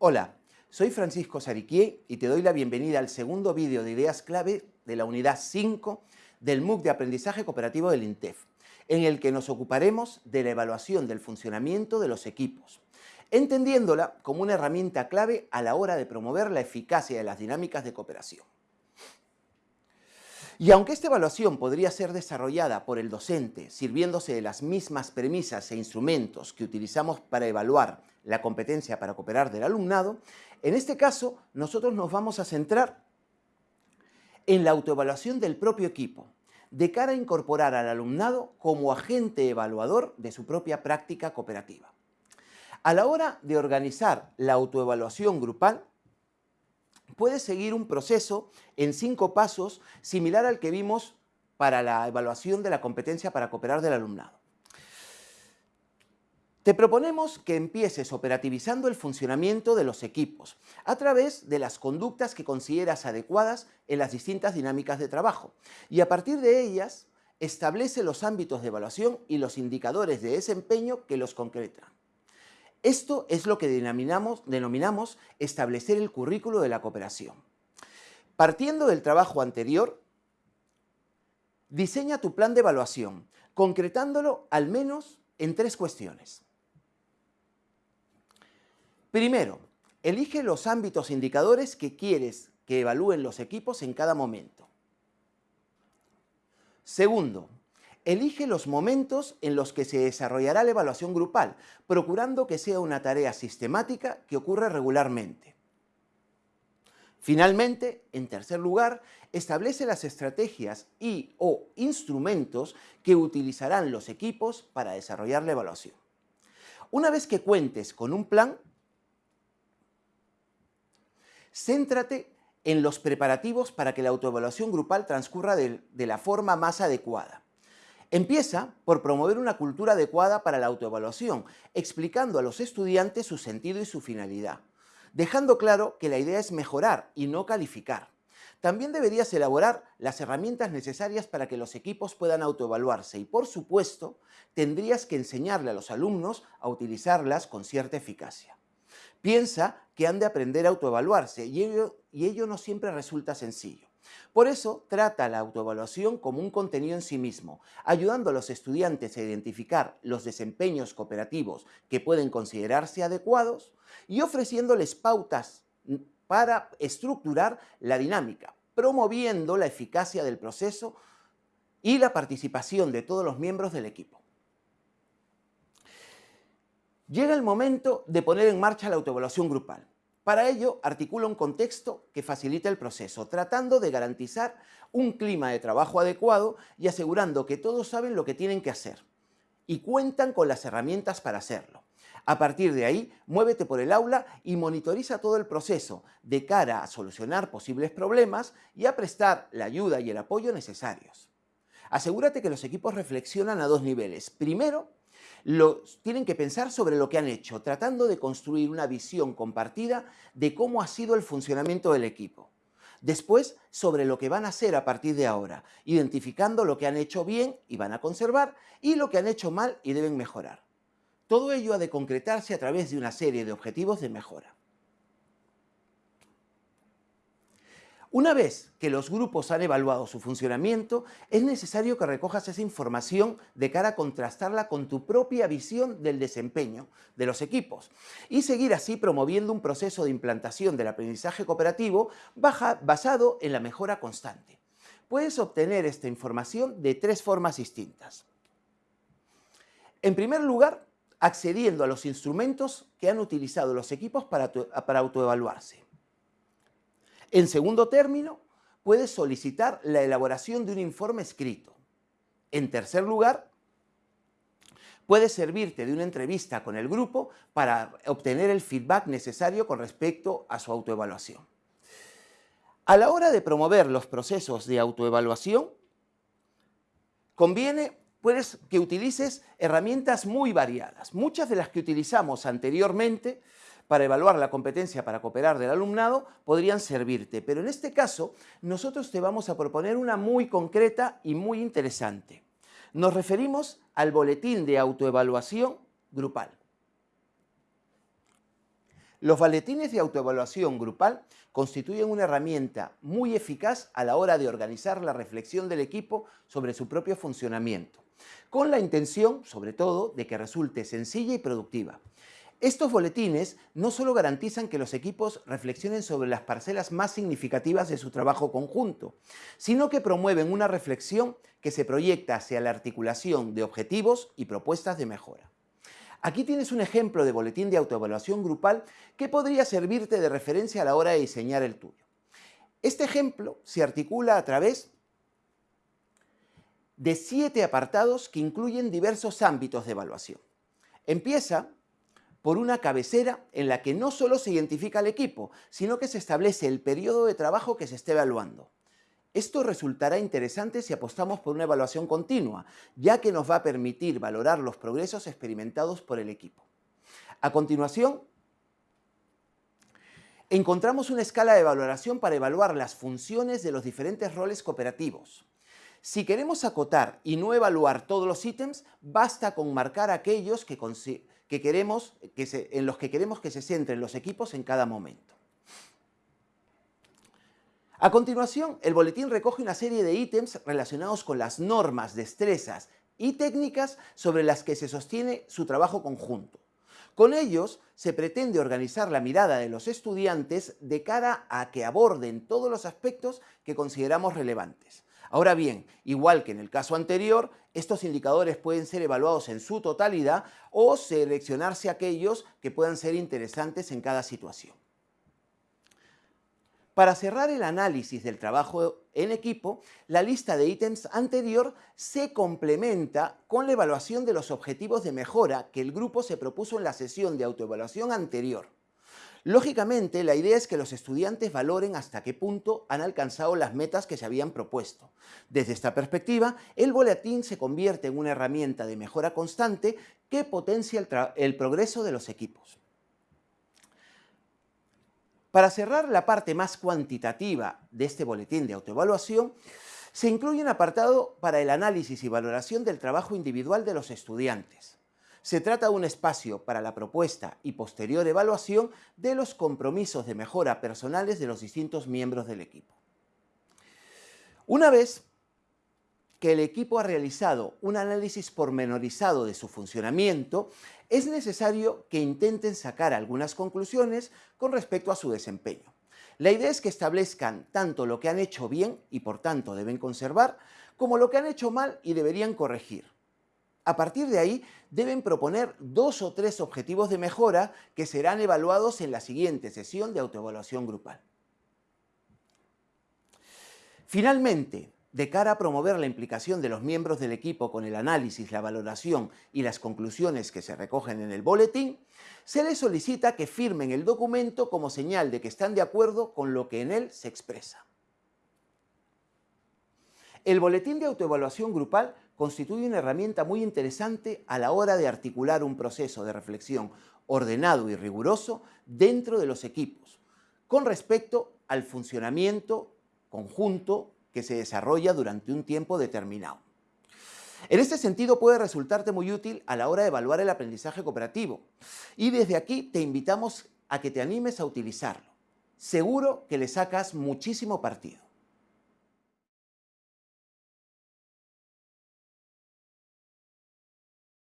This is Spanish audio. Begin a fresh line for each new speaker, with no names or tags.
Hola, soy Francisco Sariquié y te doy la bienvenida al segundo vídeo de ideas clave de la unidad 5 del MOOC de Aprendizaje Cooperativo del INTEF, en el que nos ocuparemos de la evaluación del funcionamiento de los equipos, entendiéndola como una herramienta clave a la hora de promover la eficacia de las dinámicas de cooperación. Y aunque esta evaluación podría ser desarrollada por el docente sirviéndose de las mismas premisas e instrumentos que utilizamos para evaluar la competencia para cooperar del alumnado, en este caso nosotros nos vamos a centrar en la autoevaluación del propio equipo, de cara a incorporar al alumnado como agente evaluador de su propia práctica cooperativa. A la hora de organizar la autoevaluación grupal, puede seguir un proceso en cinco pasos similar al que vimos para la evaluación de la competencia para cooperar del alumnado. Te proponemos que empieces operativizando el funcionamiento de los equipos a través de las conductas que consideras adecuadas en las distintas dinámicas de trabajo y a partir de ellas establece los ámbitos de evaluación y los indicadores de desempeño que los concretan. Esto es lo que denominamos, denominamos establecer el currículo de la cooperación. Partiendo del trabajo anterior, diseña tu plan de evaluación, concretándolo al menos en tres cuestiones. Primero, elige los ámbitos indicadores que quieres que evalúen los equipos en cada momento. Segundo, Elige los momentos en los que se desarrollará la evaluación grupal, procurando que sea una tarea sistemática que ocurre regularmente. Finalmente, en tercer lugar, establece las estrategias y o instrumentos que utilizarán los equipos para desarrollar la evaluación. Una vez que cuentes con un plan, céntrate en los preparativos para que la autoevaluación grupal transcurra de, de la forma más adecuada. Empieza por promover una cultura adecuada para la autoevaluación, explicando a los estudiantes su sentido y su finalidad, dejando claro que la idea es mejorar y no calificar. También deberías elaborar las herramientas necesarias para que los equipos puedan autoevaluarse y, por supuesto, tendrías que enseñarle a los alumnos a utilizarlas con cierta eficacia. Piensa que han de aprender a autoevaluarse y ello, no siempre resulta sencillo. Por eso trata la autoevaluación como un contenido en sí mismo, ayudando a los estudiantes a identificar los desempeños cooperativos que pueden considerarse adecuados y ofreciéndoles pautas para estructurar la dinámica, promoviendo la eficacia del proceso y la participación de todos los miembros del equipo. Llega el momento de poner en marcha la autoevaluación grupal. Para ello, articula un contexto que facilite el proceso, tratando de garantizar un clima de trabajo adecuado y asegurando que todos saben lo que tienen que hacer y cuentan con las herramientas para hacerlo. A partir de ahí, muévete por el aula y monitoriza todo el proceso de cara a solucionar posibles problemas y a prestar la ayuda y el apoyo necesarios. Asegúrate que los equipos reflexionan a dos niveles. Primero, tienen que pensar sobre lo que han hecho, tratando de construir una visión compartida de cómo ha sido el funcionamiento del equipo. Después, sobre lo que van a hacer a partir de ahora, identificando lo que han hecho bien y van a conservar y lo que han hecho mal y deben mejorar. Todo ello ha de concretarse a través de una serie de objetivos de mejora. Una vez que los grupos han evaluado su funcionamiento, es necesario que recojas esa información de cara a contrastarla con tu propia visión del desempeño de los equipos y seguir así promoviendo un proceso de implantación del aprendizaje cooperativo basado en la mejora constante. Puedes obtener esta información de tres formas distintas. En primer lugar, accediendo a los instrumentos que han utilizado los equipos para, para autoevaluarse. En segundo término, puedes solicitar la elaboración de un informe escrito. En tercer lugar, puedes servirte de una entrevista con el grupo para obtener el feedback necesario con respecto a su autoevaluación. A la hora de promover los procesos de autoevaluación, conviene que utilices herramientas muy variadas. Muchas de las que utilizamos anteriormente para evaluar la competencia para cooperar del alumnado podrían servirte, pero en este caso nosotros te vamos a proponer una muy concreta y muy interesante. Nos referimos al boletín de autoevaluación grupal. Los boletines de autoevaluación grupal constituyen una herramienta muy eficaz a la hora de organizar la reflexión del equipo sobre su propio funcionamiento, con la intención, sobre todo, de que resulte sencilla y productiva. Estos boletines no solo garantizan que los equipos reflexionen sobre las parcelas más significativas de su trabajo conjunto, sino que promueven una reflexión que se proyecta hacia la articulación de objetivos y propuestas de mejora. Aquí tienes un ejemplo de boletín de autoevaluación grupal que podría servirte de referencia a la hora de diseñar el tuyo. Este ejemplo se articula a través de siete apartados que incluyen diversos ámbitos de evaluación. Empieza por una cabecera en la que no solo se identifica el equipo, sino que se establece el periodo de trabajo que se esté evaluando. Esto resultará interesante si apostamos por una evaluación continua, ya que nos va a permitir valorar los progresos experimentados por el equipo. A continuación, encontramos una escala de valoración para evaluar las funciones de los diferentes roles cooperativos. Si queremos acotar y no evaluar todos los ítems, basta con marcar aquellos que, queremos, en los que queremos que se centren los equipos en cada momento. A continuación, el boletín recoge una serie de ítems relacionados con las normas, destrezas y técnicas sobre las que se sostiene su trabajo conjunto. Con ellos se pretende organizar la mirada de los estudiantes de cara a que aborden todos los aspectos que consideramos relevantes. Ahora bien, igual que en el caso anterior, estos indicadores pueden ser evaluados en su totalidad o seleccionarse aquellos que puedan ser interesantes en cada situación. Para cerrar el análisis del trabajo en equipo, la lista de ítems anterior se complementa con la evaluación de los objetivos de mejora que el grupo se propuso en la sesión de autoevaluación anterior. Lógicamente, la idea es que los estudiantes valoren hasta qué punto han alcanzado las metas que se habían propuesto. Desde esta perspectiva, el boletín se convierte en una herramienta de mejora constante que potencia el, el progreso de los equipos. Para cerrar la parte más cuantitativa de este boletín de autoevaluación, se incluye un apartado para el análisis y valoración del trabajo individual de los estudiantes. Se trata de un espacio para la propuesta y posterior evaluación de los compromisos de mejora personales de los distintos miembros del equipo. Una vez que el equipo ha realizado un análisis pormenorizado de su funcionamiento, es necesario que intenten sacar algunas conclusiones con respecto a su desempeño. La idea es que establezcan tanto lo que han hecho bien y por tanto deben conservar, como lo que han hecho mal y deberían corregir. A partir de ahí, deben proponer dos o tres objetivos de mejora que serán evaluados en la siguiente sesión de autoevaluación grupal. Finalmente, de cara a promover la implicación de los miembros del equipo con el análisis, la valoración y las conclusiones que se recogen en el boletín, se les solicita que firmen el documento como señal de que están de acuerdo con lo que en él se expresa. El boletín de autoevaluación grupal constituye una herramienta muy interesante a la hora de articular un proceso de reflexión ordenado y riguroso dentro de los equipos, con respecto al funcionamiento conjunto que se desarrolla durante un tiempo determinado. En este sentido puede resultarte muy útil a la hora de evaluar el aprendizaje cooperativo y desde aquí te invitamos a que te animes a utilizarlo. Seguro que le sacas muchísimo partido.